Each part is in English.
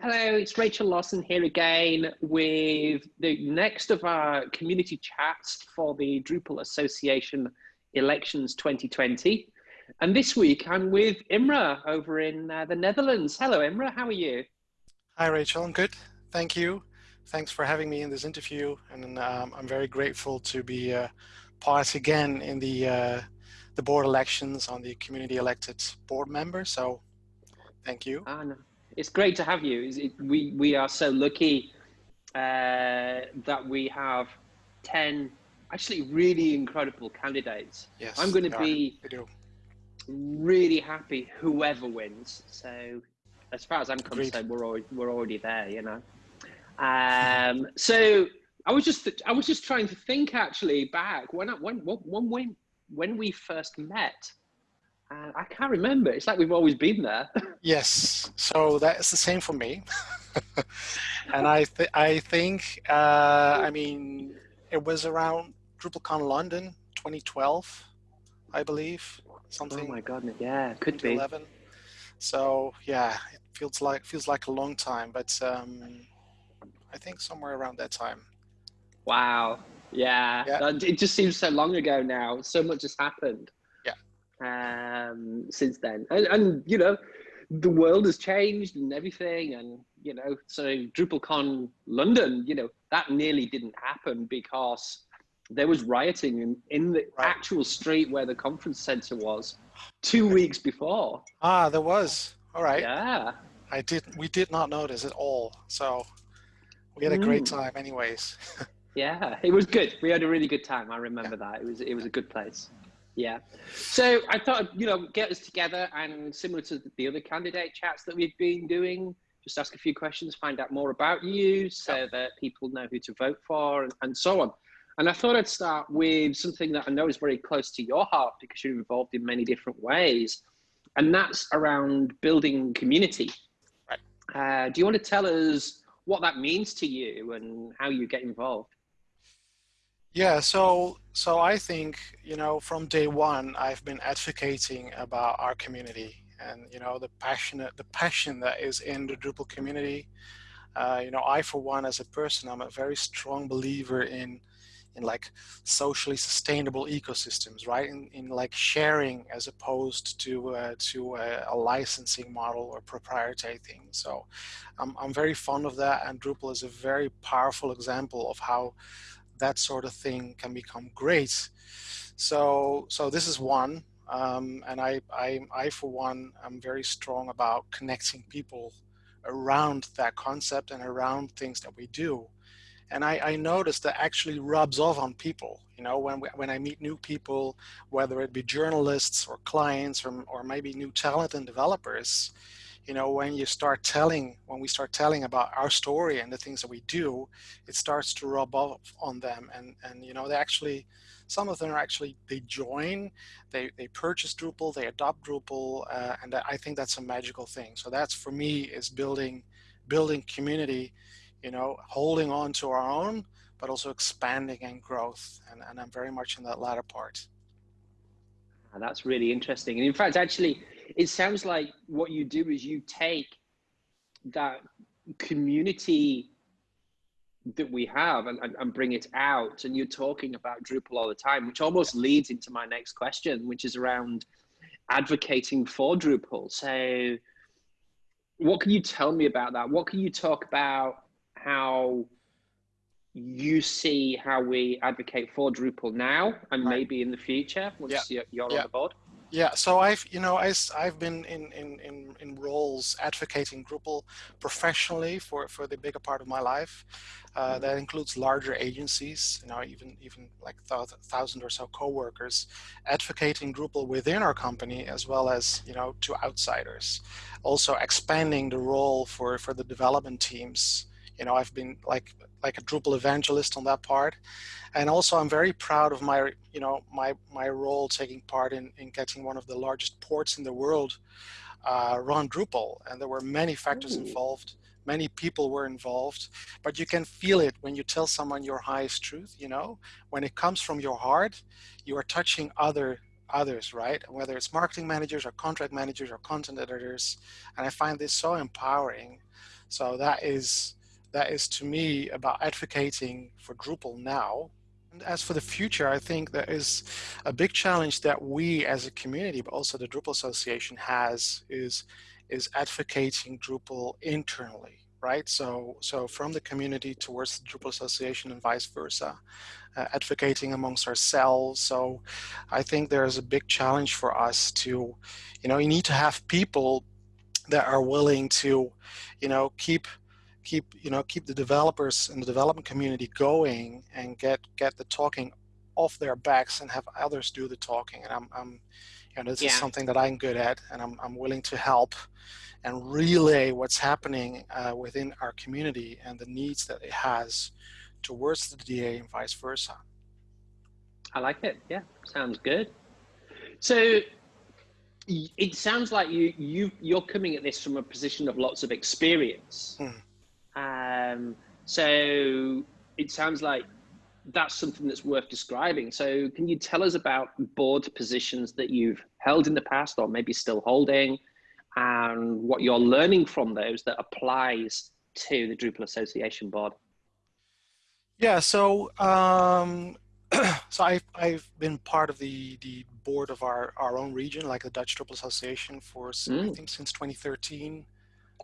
Hello, it's Rachel Lawson here again with the next of our community chats for the Drupal Association Elections 2020. And this week I'm with Imre over in uh, the Netherlands. Hello, Imre, how are you? Hi, Rachel, I'm good. Thank you. Thanks for having me in this interview. And um, I'm very grateful to be uh, part again in the, uh, the board elections on the community elected board member. So thank you. Ah, no it's great to have you. It, we we are so lucky uh, that we have ten actually really incredible candidates. Yes, I'm going to be really happy whoever wins. So as far as I'm concerned, we're already, we're already there, you know. Um, so I was just I was just trying to think actually back when I, when when when when we first met. Uh, I can't remember. It's like we've always been there. yes, so that's the same for me. and I, th I think, uh, I mean, it was around DrupalCon London 2012, I believe. Something. Oh my god! Yeah, could be. 11. So yeah, it feels like feels like a long time, but um, I think somewhere around that time. Wow. Yeah. yeah. It just seems so long ago now. So much has happened um, since then. And, and, you know, the world has changed and everything. And, you know, so DrupalCon London, you know, that nearly didn't happen because there was rioting in, in the right. actual street where the conference center was two weeks before. Ah, there was. All right. Yeah. I did. We did not notice at all. So we had a great mm. time anyways. yeah, it was good. We had a really good time. I remember yeah. that. It was, it was a good place. Yeah. So I thought, you know, get us together and similar to the other candidate chats that we've been doing, just ask a few questions, find out more about you so that people know who to vote for and, and so on. And I thought I'd start with something that I know is very close to your heart because you're involved in many different ways. And that's around building community. Right. Uh, do you want to tell us what that means to you and how you get involved? Yeah, so so I think you know from day one I've been advocating about our community and you know the passionate the passion that is in the Drupal community. Uh, you know, I for one as a person I'm a very strong believer in in like socially sustainable ecosystems, right? In, in like sharing as opposed to uh, to a, a, licensing model or proprietary thing. So I'm I'm very fond of that, and Drupal is a very powerful example of how that sort of thing can become great. So, so this is one, um, and I, I, I, for one, am very strong about connecting people around that concept and around things that we do. And I, I noticed that actually rubs off on people. You know, when we, when I meet new people, whether it be journalists or clients or, or maybe new talent and developers, you know, when you start telling, when we start telling about our story and the things that we do, it starts to rub off on them. And, and you know, they actually, some of them are actually, they join, they, they purchase Drupal, they adopt Drupal, uh, and I think that's a magical thing. So that's for me is building, building community, you know, holding on to our own, but also expanding and growth. And, and I'm very much in that latter part. That's really interesting. And in fact, actually, it sounds like what you do is you take that community that we have and, and, and, bring it out and you're talking about Drupal all the time, which almost leads into my next question, which is around advocating for Drupal. So what can you tell me about that? What can you talk about how you see how we advocate for Drupal now and right. maybe in the future once yeah. you're yeah. on the board? Yeah, so I've you know I, I've been in, in, in, in roles advocating Drupal professionally for, for the bigger part of my life. Uh, mm-hmm. that includes larger agencies, you know, even even like thousand or so coworkers, advocating Drupal within our company as well as you know to outsiders. Also expanding the role for for the development teams. You know, I've been like like a Drupal evangelist on that part. And also I'm very proud of my, you know, my, my role taking part in, in getting one of the largest ports in the world uh, run Drupal. And there were many factors Ooh. involved. Many people were involved, but you can feel it when you tell someone your highest truth, you know, when it comes from your heart, you are touching other others, right? Whether it's marketing managers or contract managers or content editors. And I find this so empowering So that is that is to me about advocating for Drupal now. And as for the future, I think there is a big challenge that we as a community, but also the Drupal Association has is is advocating Drupal internally right? So, so from the community towards the Drupal Association and vice versa, uh, advocating amongst ourselves. So I think there's a big challenge for us to, you know, you need to have people that are willing to, you know, keep keep you know keep the developers and the development community going and get get the talking off their backs and have others do the talking and i'm, I'm you know this yeah. is something that i'm good at and i'm, I'm willing to help and relay what's happening uh, within our community and the needs that it has towards the DA and vice versa. I like it. Yeah, sounds good. So it sounds like you you you're coming at this from a position of lots of experience. Hmm. Um, so it sounds like that's something that's worth describing. So can you tell us about board positions that you've held in the past or maybe still holding and what you're learning from those that applies to the Drupal Association board? Yeah, so um, so I've, I've been part of the, the board of our, our own region, like the Dutch Drupal Association for, mm. I think, since 2013.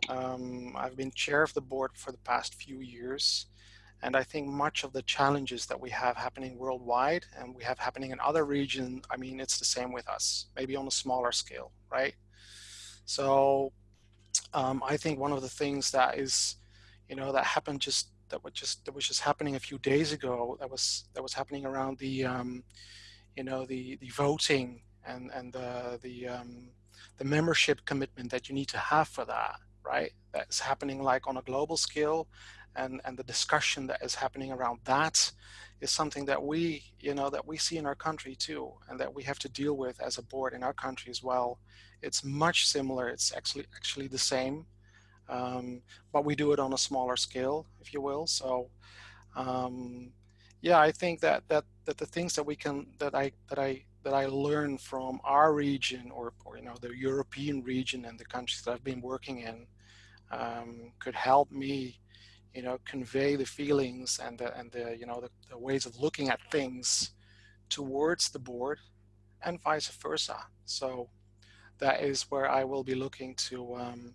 Um, I've been chair of the board for the past few years. And I think much of the challenges that we have happening worldwide and we have happening in other regions, I mean, it's the same with us, maybe on a smaller scale, right? So um, I think one of the things that is, you know, that happened just that was just that was just happening a few days ago. That was that was happening around the, um, you know, the the voting and and the the um, the membership commitment that you need to have for that, right? That's happening like on a global scale, and and the discussion that is happening around that is something that we, you know, that we see in our country too, and that we have to deal with as a board in our country as well. It's much similar. It's actually actually the same, um, but we do it on a smaller scale, if you will. So, um, yeah, I think that that that the things that we can that I that I that I learn from our region or, or you know the European region and the countries that I've been working in um, could help me you know, convey the feelings and the, and the, you know, the, the ways of looking at things towards the board and vice versa. So that is where I will be looking to, um,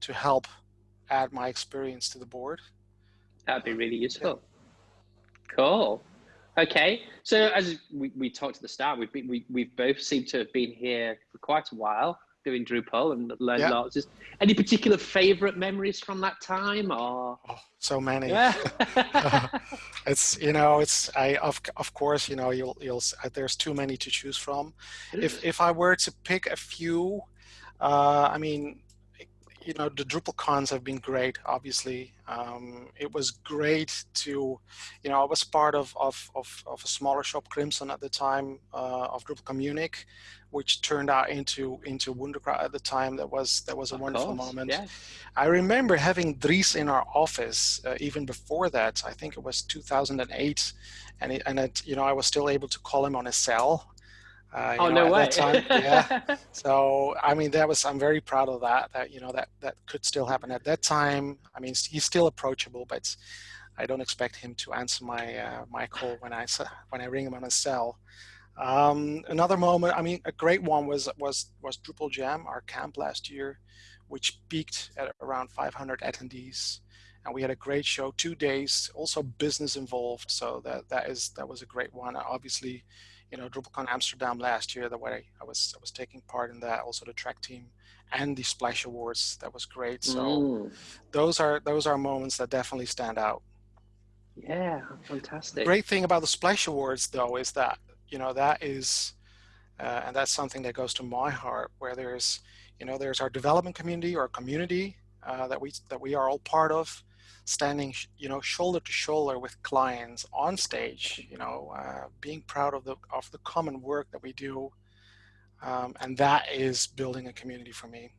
to help add my experience to the board. That'd be really useful. Yeah. Cool. Okay, so as we, we talked at the start, we've been, we, we've both seemed to have been here for quite a while doing Drupal and learned yeah. lots. Just any particular favorite memories from that time or? Oh, so many. Yeah. it's, you know, it's, I, of, of course, you know, you'll, you'll, there's too many to choose from. If, if I were to pick a few, uh, I mean, you know, the Drupal cons have been great, obviously. Um, it was great to, you know, I was part of, of, of, of a smaller shop, Krimson, at the time uh, of Drupal Communic, which turned out into into Wunderkraut at the time. That was that was a of wonderful course, moment. Yeah. I remember having Dries in our office uh, even before that. I think it was 2008, and it, and it, you know I was still able to call him on his cell uh, oh know, no way! Time, yeah. So I mean, that was I'm very proud of that. That you know that that could still happen at that time. I mean, he's still approachable, but I don't expect him to answer my uh, my call when I when I ring him on his cell. Um, another moment, I mean, a great one was was was Drupal Jam, our camp last year, which peaked at around 500 attendees, and we had a great show, two days, also business involved. So that that is that was a great one. Obviously, you know, DrupalCon Amsterdam last year, the way I was I was taking part in that, also the track team and the Splash Awards. That was great. So mm. those are those are moments that definitely stand out. Yeah, fantastic. great thing about the Splash Awards though is that, you know, that is uh, and that's something that goes to my heart where there's, you know, there's our development community or community uh, that we that we are all part of standing, you know, shoulder to shoulder with clients on stage, you know, uh, being proud of the of the common work that we do, um, and that is building a community for me.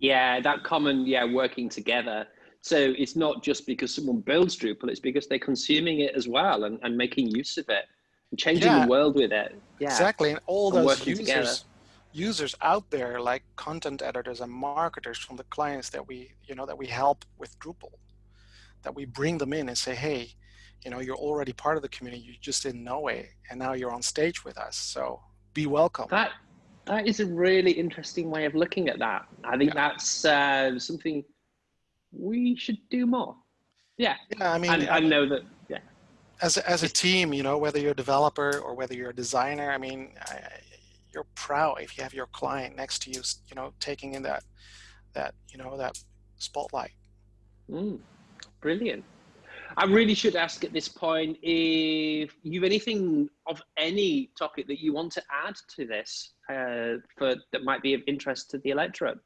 Yeah, that common, yeah, working together. So it's not just because someone builds Drupal; it's because they're consuming it as well and, and making use of it and changing yeah, the world with it. Yeah, exactly. And all those users, together users out there like content editors and marketers from the clients that we, you know, that we help with Drupal, that we bring them in and say, hey, you know, you're already part of the community, you just didn't know it, and now you're on stage with us. So be welcome. That that is a really interesting way of looking at that. I think yeah. that's uh, something we should do more. Yeah. Yeah, I mean, I, I know that. Yeah. As a, as a team, you know, whether you're a developer or whether you're a designer, I mean, I, you're proud if you have your client next to you, you know, taking in that that you know that spotlight. Mm, brilliant. I really should ask at this point if you've anything of any topic that you want to add to this uh, for that might be of interest to the electorate.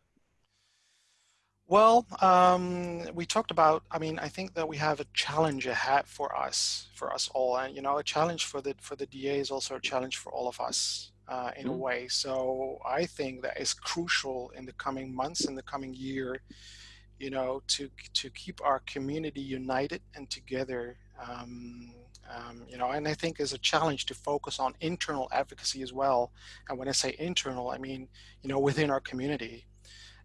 Well, um, we talked about. I mean, I think that we have a challenge ahead for us, for us all, and you know, a challenge for the for the DA is also a challenge for all of us uh, in mm. a way. So I think that is crucial in the coming months, in the coming year, you know, to to keep our community united and together. Um, um, you know, and I think is a challenge to focus on internal advocacy as well. And when I say internal, I mean, you know, within our community.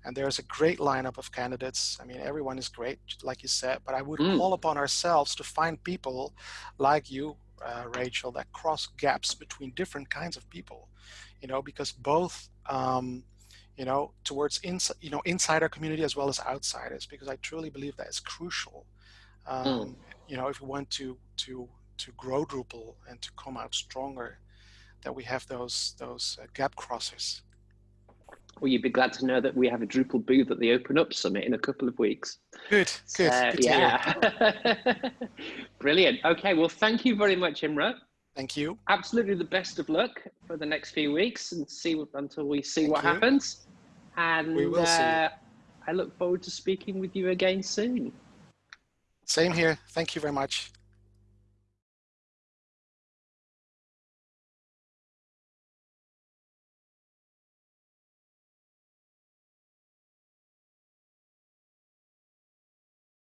And there's a great lineup of candidates. I mean, everyone is great, like you said, but I would mm. call upon ourselves to find people like you, uh, Rachel, that cross gaps between different kinds of people, you know, because both, um, you know, towards ins you know, inside our community as well as outsiders, because I truly believe that is crucial. Um, mm. You know, if we want to to to grow Drupal and to come out stronger, that we have those those uh, gap crossers. Well, you'd be glad to know that we have a Drupal booth at the Open Up Summit in a couple of weeks. Good, good. Uh, good yeah. Brilliant. Okay, well, thank you very much, Imre. Thank you. Absolutely the best of luck for the next few weeks and see until we see thank what you. happens. And we will uh, see. I look forward to speaking with you again soon. Same here. Thank you very much.